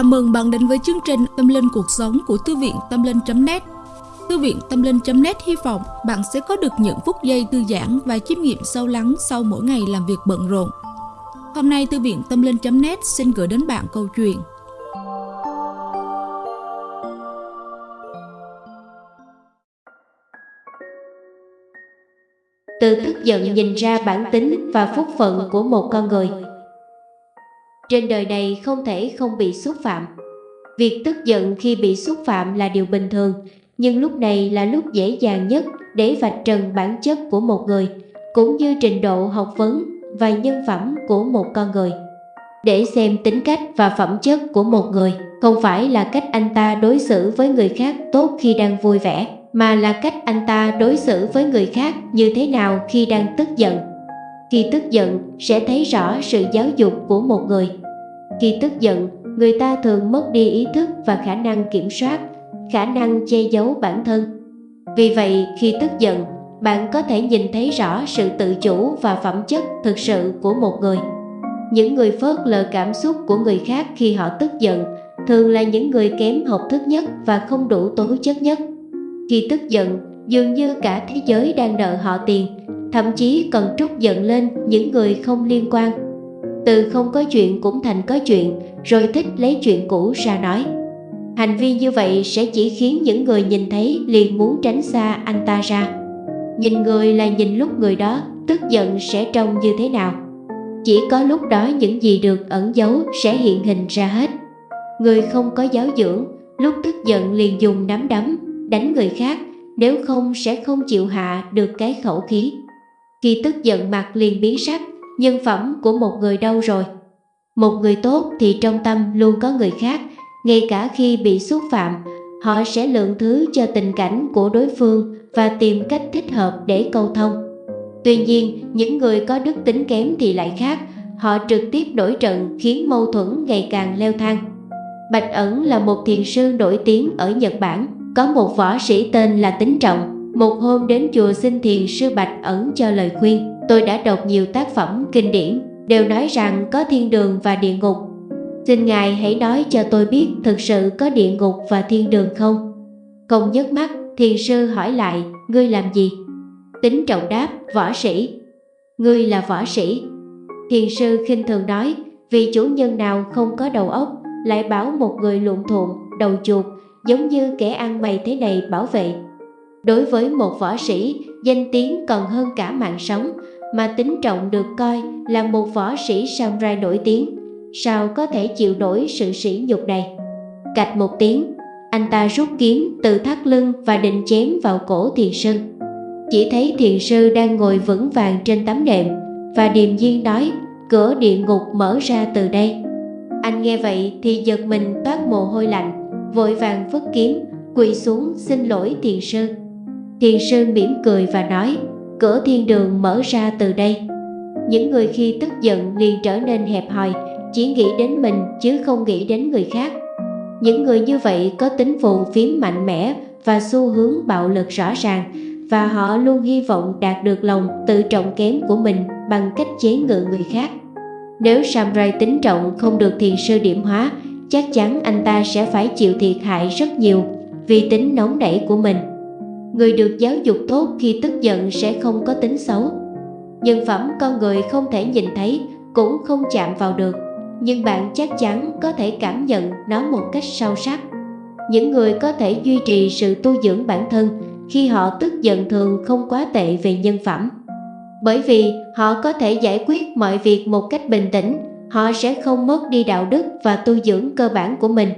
Chào mừng bạn đến với chương trình Tâm Linh Cuộc Sống của Thư viện Tâm Linh.net Thư viện Tâm Linh.net hy vọng bạn sẽ có được những phút giây thư giãn và chiêm nghiệm sâu lắng sau mỗi ngày làm việc bận rộn. Hôm nay, Thư viện Tâm Linh.net xin gửi đến bạn câu chuyện từ tức giận nhìn ra bản tính và phúc phận của một con người trên đời này không thể không bị xúc phạm. Việc tức giận khi bị xúc phạm là điều bình thường, nhưng lúc này là lúc dễ dàng nhất để vạch trần bản chất của một người, cũng như trình độ học vấn và nhân phẩm của một con người. Để xem tính cách và phẩm chất của một người không phải là cách anh ta đối xử với người khác tốt khi đang vui vẻ, mà là cách anh ta đối xử với người khác như thế nào khi đang tức giận. Khi tức giận sẽ thấy rõ sự giáo dục của một người. Khi tức giận, người ta thường mất đi ý thức và khả năng kiểm soát, khả năng che giấu bản thân. Vì vậy, khi tức giận, bạn có thể nhìn thấy rõ sự tự chủ và phẩm chất thực sự của một người. Những người phớt lờ cảm xúc của người khác khi họ tức giận thường là những người kém học thức nhất và không đủ tố chất nhất. Khi tức giận, dường như cả thế giới đang nợ họ tiền thậm chí còn trút giận lên những người không liên quan. Từ không có chuyện cũng thành có chuyện, rồi thích lấy chuyện cũ ra nói. Hành vi như vậy sẽ chỉ khiến những người nhìn thấy liền muốn tránh xa anh ta ra. Nhìn người là nhìn lúc người đó tức giận sẽ trông như thế nào. Chỉ có lúc đó những gì được ẩn giấu sẽ hiện hình ra hết. Người không có giáo dưỡng, lúc tức giận liền dùng nắm đấm, đánh người khác, nếu không sẽ không chịu hạ được cái khẩu khí. Khi tức giận mặt liền biến sắc, nhân phẩm của một người đâu rồi? Một người tốt thì trong tâm luôn có người khác, ngay cả khi bị xúc phạm, họ sẽ lượng thứ cho tình cảnh của đối phương và tìm cách thích hợp để câu thông. Tuy nhiên, những người có đức tính kém thì lại khác, họ trực tiếp đổi trận khiến mâu thuẫn ngày càng leo thang. Bạch Ẩn là một thiền sư nổi tiếng ở Nhật Bản, có một võ sĩ tên là Tính Trọng, một hôm đến chùa xin thiền sư Bạch ẩn cho lời khuyên, tôi đã đọc nhiều tác phẩm kinh điển, đều nói rằng có thiên đường và địa ngục. Xin Ngài hãy nói cho tôi biết thực sự có địa ngục và thiên đường không? Không nhấc mắt, thiền sư hỏi lại, ngươi làm gì? Tính trọng đáp, võ sĩ. Ngươi là võ sĩ. Thiền sư khinh thường nói, vì chủ nhân nào không có đầu óc, lại bảo một người luộn thuộn, đầu chuột, giống như kẻ ăn mày thế này bảo vệ Đối với một võ sĩ, danh tiếng còn hơn cả mạng sống, mà tính trọng được coi là một võ sĩ samurai nổi tiếng. Sao có thể chịu nổi sự sỉ nhục này? Cạch một tiếng, anh ta rút kiếm từ thắt lưng và định chém vào cổ thiền sư. Chỉ thấy thiền sư đang ngồi vững vàng trên tấm nệm và điềm nhiên nói cửa địa ngục mở ra từ đây. Anh nghe vậy thì giật mình toát mồ hôi lạnh, vội vàng vứt kiếm, quỳ xuống xin lỗi thiền sư. Thiền sư mỉm cười và nói Cửa thiên đường mở ra từ đây. Những người khi tức giận liền trở nên hẹp hòi, Chỉ nghĩ đến mình chứ không nghĩ đến người khác. Những người như vậy có tính phù phiếm mạnh mẽ Và xu hướng bạo lực rõ ràng, Và họ luôn hy vọng đạt được lòng tự trọng kém của mình Bằng cách chế ngự người khác. Nếu Samurai tính trọng không được thiền sư điểm hóa, Chắc chắn anh ta sẽ phải chịu thiệt hại rất nhiều Vì tính nóng nảy của mình. Người được giáo dục tốt khi tức giận sẽ không có tính xấu. Nhân phẩm con người không thể nhìn thấy, Cũng không chạm vào được. Nhưng bạn chắc chắn có thể cảm nhận nó một cách sâu sắc. Những người có thể duy trì sự tu dưỡng bản thân Khi họ tức giận thường không quá tệ về nhân phẩm. Bởi vì họ có thể giải quyết mọi việc một cách bình tĩnh, Họ sẽ không mất đi đạo đức và tu dưỡng cơ bản của mình.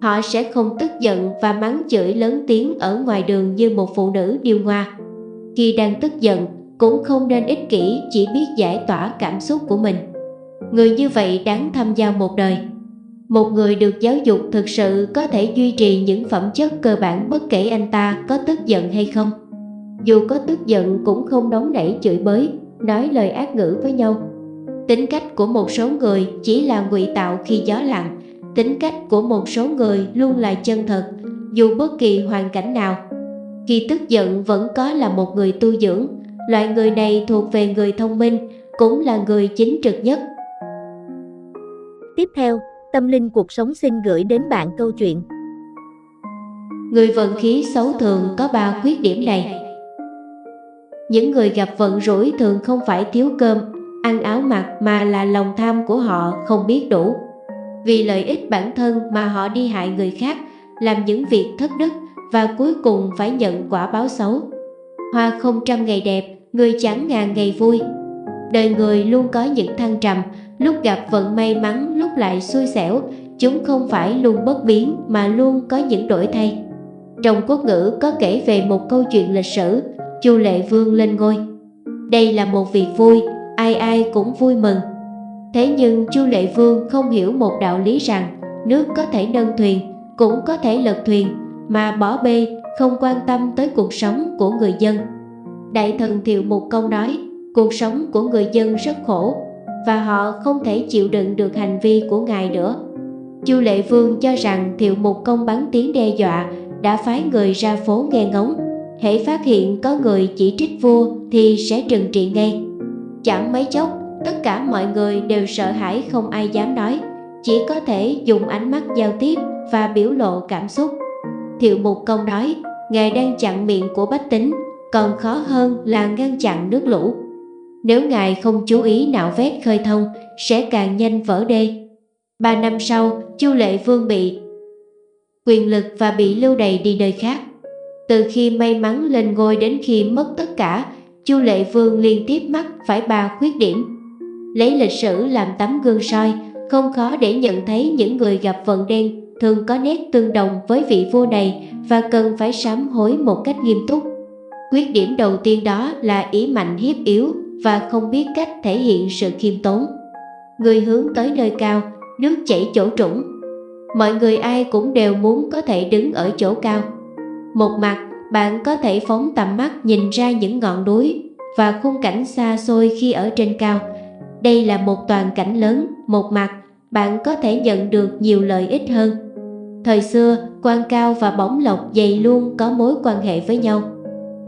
Họ sẽ không tức giận và mắng chửi lớn tiếng ở ngoài đường như một phụ nữ điêu ngoa. Khi đang tức giận, cũng không nên ích kỷ chỉ biết giải tỏa cảm xúc của mình. Người như vậy đáng tham gia một đời. Một người được giáo dục thực sự có thể duy trì những phẩm chất cơ bản bất kể anh ta có tức giận hay không. Dù có tức giận cũng không nóng nảy chửi bới, nói lời ác ngữ với nhau. Tính cách của một số người chỉ là ngụy tạo khi gió lặng, tính cách của một số người luôn là chân thật dù bất kỳ hoàn cảnh nào khi tức giận vẫn có là một người tu dưỡng loại người này thuộc về người thông minh cũng là người chính trực nhất tiếp theo Tâm linh cuộc sống xin gửi đến bạn câu chuyện. Người vận khí xấu thường có 3 khuyết điểm này. Những người gặp vận rủi thường không phải thiếu cơm, ăn áo mặc mà là lòng tham của họ không biết đủ. Vì lợi ích bản thân mà họ đi hại người khác, làm những việc thất đức và cuối cùng phải nhận quả báo xấu. Hoa không trăm ngày đẹp, người chẳng ngàn ngày vui. Đời người luôn có những thăng trầm, lúc gặp vận may mắn lúc lại xui xẻo, chúng không phải luôn bất biến mà luôn có những đổi thay. Trong quốc ngữ có kể về một câu chuyện lịch sử, Chu Lệ Vương lên ngôi. Đây là một việc vui, ai ai cũng vui mừng. Thế nhưng Chu Lệ Vương không hiểu một đạo lý rằng nước có thể nâng thuyền, cũng có thể lật thuyền, mà bỏ bê không quan tâm tới cuộc sống của người dân. Đại thần Thiệu Mục Công nói, cuộc sống của người dân rất khổ và họ không thể chịu đựng được hành vi của ngài nữa. Chu Lệ Vương cho rằng Thiệu Mục Công bắn tiếng đe dọa đã phái người ra phố nghe ngóng, hễ phát hiện có người chỉ trích vua thì sẽ trừng trị ngay. Chẳng mấy chốc, tất cả mọi người đều sợ hãi không ai dám nói, chỉ có thể dùng ánh mắt giao tiếp và biểu lộ cảm xúc. Thiệu Mục Công nói, Ngài đang chặn miệng của bách tính, còn khó hơn là ngăn chặn nước lũ. Nếu Ngài không chú ý nạo vét khơi thông, sẽ càng nhanh vỡ đê. Ba năm sau, Chu Lệ Vương bị quyền lực và bị lưu đày đi nơi khác. Từ khi may mắn lên ngôi đến khi mất tất cả, Chu Lệ Vương liên tiếp mắc phải ba khuyết điểm. Lấy lịch sử làm tấm gương soi, không khó để nhận thấy những người gặp vận đen thường có nét tương đồng với vị vua này và cần phải sám hối một cách nghiêm túc. Khuyết điểm đầu tiên đó là ý mạnh hiếp yếu và không biết cách thể hiện sự khiêm tốn. Người hướng tới nơi cao, nước chảy chỗ trũng. Mọi người ai cũng đều muốn có thể đứng ở chỗ cao. Một mặt, bạn có thể phóng tầm mắt nhìn ra những ngọn núi và khung cảnh xa xôi khi ở trên cao. Đây là một toàn cảnh lớn, một mặt, bạn có thể nhận được nhiều lợi ích hơn. Thời xưa, quan cao và bóng lộc dày luôn có mối quan hệ với nhau.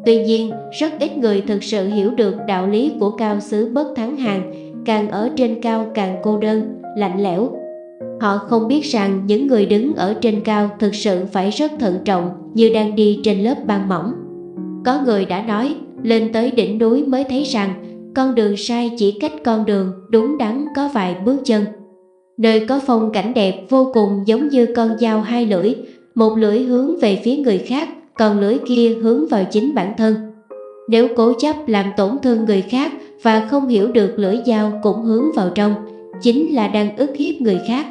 Tuy nhiên, rất ít người thực sự hiểu được đạo lý của cao xứ bất thắng hàng, càng ở trên cao càng cô đơn, lạnh lẽo. Họ không biết rằng những người đứng ở trên cao thực sự phải rất thận trọng như đang đi trên lớp băng mỏng. Có người đã nói, lên tới đỉnh núi mới thấy rằng con đường sai chỉ cách con đường đúng đắn có vài bước chân. Nơi có phong cảnh đẹp vô cùng giống như con dao hai lưỡi, một lưỡi hướng về phía người khác, còn lưỡi kia hướng vào chính bản thân. Nếu cố chấp làm tổn thương người khác và không hiểu được lưỡi dao cũng hướng vào trong, chính là đang ức hiếp người khác.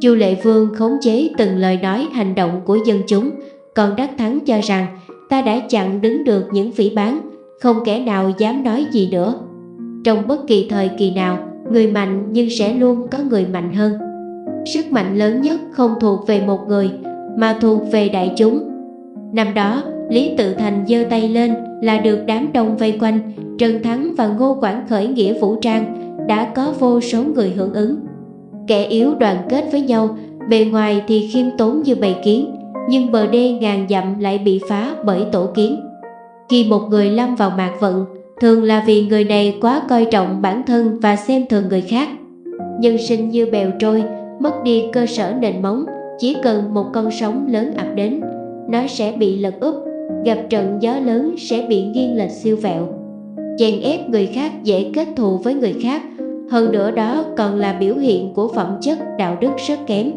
Chu Lệ Vương khống chế từng lời nói hành động của dân chúng, còn Đắc Thắng cho rằng ta đã chặn đứng được những phỉ bán, không kẻ nào dám nói gì nữa. Trong bất kỳ thời kỳ nào, người mạnh nhưng sẽ luôn có người mạnh hơn. Sức mạnh lớn nhất không thuộc về một người, mà thuộc về đại chúng. Năm đó, Lý Tự Thành giơ tay lên là được đám đông vây quanh, Trần Thắng và Ngô Quảng khởi nghĩa vũ trang, đã có vô số người hưởng ứng. Kẻ yếu đoàn kết với nhau, bề ngoài thì khiêm tốn như bầy kiến, nhưng bờ đê ngàn dặm lại bị phá bởi tổ kiến. Khi một người lâm vào mạc vận, thường là vì người này quá coi trọng bản thân và xem thường người khác. Nhân sinh như bèo trôi, mất đi cơ sở nền móng, chỉ cần một con sóng lớn ập đến, nó sẽ bị lật úp, gặp trận gió lớn sẽ bị nghiêng lệch siêu vẹo. Chèn ép người khác dễ kết thù với người khác, hơn nữa đó còn là biểu hiện của phẩm chất đạo đức rất kém.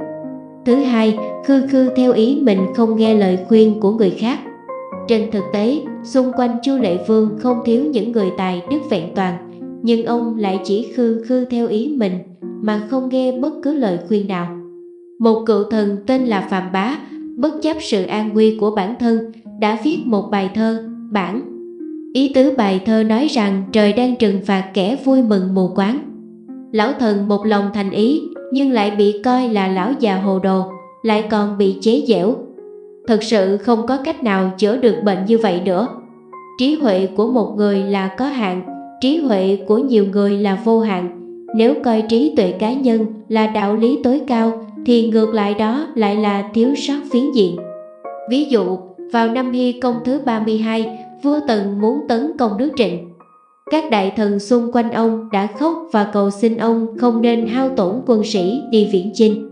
Thứ hai, khư khư theo ý mình không nghe lời khuyên của người khác. Trên thực tế, xung quanh Chu Lệ Vương không thiếu những người tài đức vẹn toàn, nhưng ông lại chỉ khư khư theo ý mình mà không nghe bất cứ lời khuyên nào. Một cựu thần tên là Phạm Bá, bất chấp sự an nguy của bản thân, đã viết một bài thơ, bản. Ý tứ bài thơ nói rằng trời đang trừng phạt kẻ vui mừng mù quáng. Lão thần một lòng thành ý, nhưng lại bị coi là lão già hồ đồ, lại còn bị chế giễu, Thật sự không có cách nào chữa được bệnh như vậy nữa. Trí huệ của một người là có hạn, trí huệ của nhiều người là vô hạn. Nếu coi trí tuệ cá nhân là đạo lý tối cao thì ngược lại đó lại là thiếu sót phiến diện. Ví dụ, vào năm Hy công thứ 32, vua Tần muốn tấn công nước Trịnh. Các đại thần xung quanh ông đã khóc và cầu xin ông không nên hao tổn quân sĩ đi viễn chinh.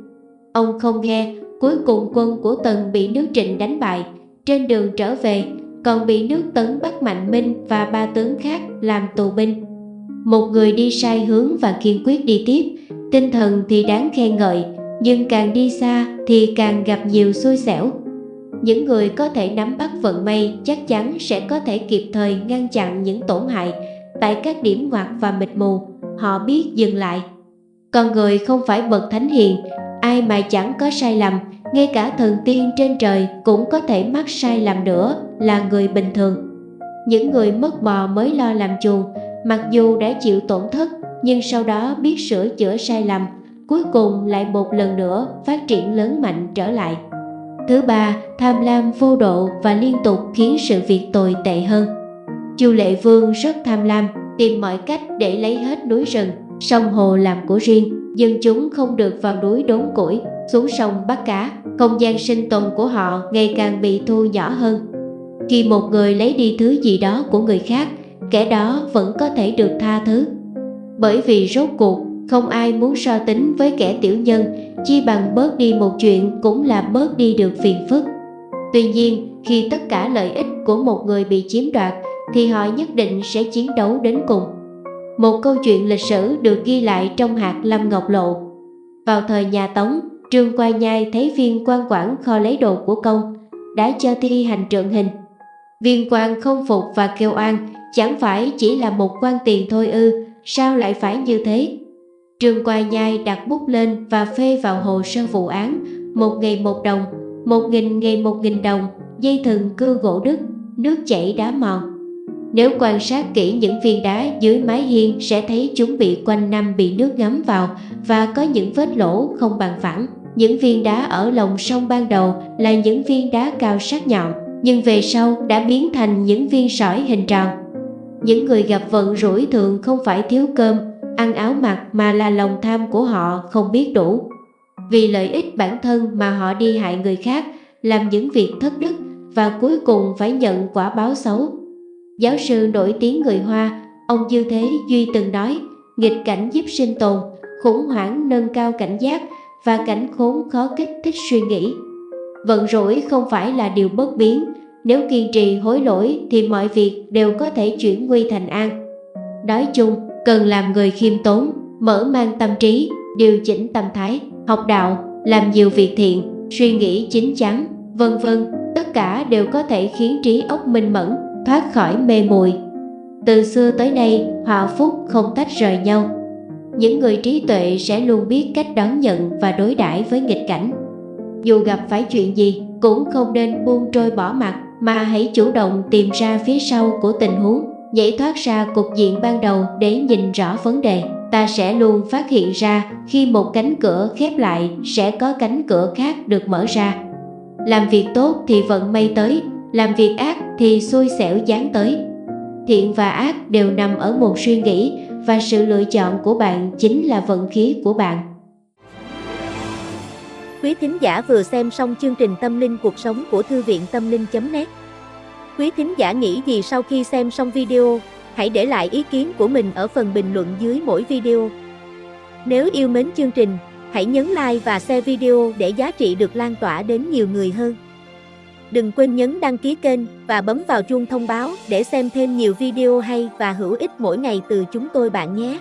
ông không nghe, cuối cùng quân của Tần bị nước Trịnh đánh bại. Trên đường trở về, còn bị nước Tấn bắt Mạnh Minh và ba tướng khác làm tù binh. Một người đi sai hướng và kiên quyết đi tiếp, tinh thần thì đáng khen ngợi, nhưng càng đi xa thì càng gặp nhiều xui xẻo. Những người có thể nắm bắt vận may chắc chắn sẽ có thể kịp thời ngăn chặn những tổn hại tại các điểm ngoặt và mịt mù, họ biết dừng lại. Còn người không phải bậc thánh hiền, ai mà chẳng có sai lầm, ngay cả thần tiên trên trời cũng có thể mắc sai lầm nữa là người bình thường. Những người mất bò mới lo làm chuồng, mặc dù đã chịu tổn thất nhưng sau đó biết sửa chữa sai lầm, cuối cùng lại một lần nữa phát triển lớn mạnh trở lại. Thứ ba, tham lam vô độ và liên tục khiến sự việc tồi tệ hơn. Chu Lệ Vương rất tham lam, tìm mọi cách để lấy hết núi rừng, sông hồ làm của riêng. Dân chúng không được vào núi đốn củi, xuống sông bắt cá. Không gian sinh tồn của họ ngày càng bị thu nhỏ hơn. Khi một người lấy đi thứ gì đó của người khác, kẻ đó vẫn có thể được tha thứ. Bởi vì rốt cuộc, không ai muốn so tính với kẻ tiểu nhân, chi bằng bớt đi một chuyện cũng là bớt đi được phiền phức. Tuy nhiên, khi tất cả lợi ích của một người bị chiếm đoạt, thì họ nhất định sẽ chiến đấu đến cùng. Một câu chuyện lịch sử được ghi lại trong hạt Lâm Ngọc Lộ. Vào thời nhà Tống, Trương Quai Nhai thấy viên quan quản kho lấy đồ của công, đã cho thi hành trượng hình. Viên quan không phục và kêu oan, chẳng phải chỉ là một quan tiền thôi ư, sao lại phải như thế? Trương Quai Nhai đặt bút lên và phê vào hồ sơ vụ án, một ngày một đồng, một nghìn ngày một nghìn đồng, dây thừng cưa gỗ đứt, nước chảy đá mòn. Nếu quan sát kỹ những viên đá dưới mái hiên sẽ thấy chúng bị quanh năm bị nước ngấm vào và có những vết lỗ không bằng phẳng. Những viên đá ở lòng sông ban đầu là những viên đá cao sắc nhọn, nhưng về sau đã biến thành những viên sỏi hình tròn. Những người gặp vận rủi thường không phải thiếu cơm, ăn áo mặc mà là lòng tham của họ không biết đủ. Vì lợi ích bản thân mà họ đi hại người khác, làm những việc thất đức và cuối cùng phải nhận quả báo xấu. Giáo sư nổi tiếng người Hoa, ông Dư Thế Duy từng nói, nghịch cảnh giúp sinh tồn, khủng hoảng nâng cao cảnh giác và cảnh khốn khó kích thích suy nghĩ. Vận rủi không phải là điều bất biến, nếu kiên trì hối lỗi thì mọi việc đều có thể chuyển nguy thành an. Nói chung, cần làm người khiêm tốn, mở mang tâm trí, điều chỉnh tâm thái, học đạo, làm nhiều việc thiện, suy nghĩ chính chắn, vân vân, tất cả đều có thể khiến trí óc minh mẫn, thoát khỏi mê muội. Từ xưa tới nay, họa phúc không tách rời nhau. Những người trí tuệ sẽ luôn biết cách đón nhận và đối đãi với nghịch cảnh. Dù gặp phải chuyện gì, cũng không nên buông trôi bỏ mặt, mà hãy chủ động tìm ra phía sau của tình huống, nhảy thoát ra cục diện ban đầu để nhìn rõ vấn đề. Ta sẽ luôn phát hiện ra khi một cánh cửa khép lại sẽ có cánh cửa khác được mở ra. Làm việc tốt thì vận may tới, làm việc ác thì xui xẻo dán tới. Thiện và ác đều nằm ở một suy nghĩ và sự lựa chọn của bạn chính là vận khí của bạn. Quý thính giả vừa xem xong chương trình Tâm linh cuộc sống của Thư viện Tâm linh.net Quý thính giả nghĩ gì sau khi xem xong video, hãy để lại ý kiến của mình ở phần bình luận dưới mỗi video. Nếu yêu mến chương trình, hãy nhấn like và share video để giá trị được lan tỏa đến nhiều người hơn. Đừng quên nhấn đăng ký kênh và bấm vào chuông thông báo để xem thêm nhiều video hay và hữu ích mỗi ngày từ chúng tôi bạn nhé.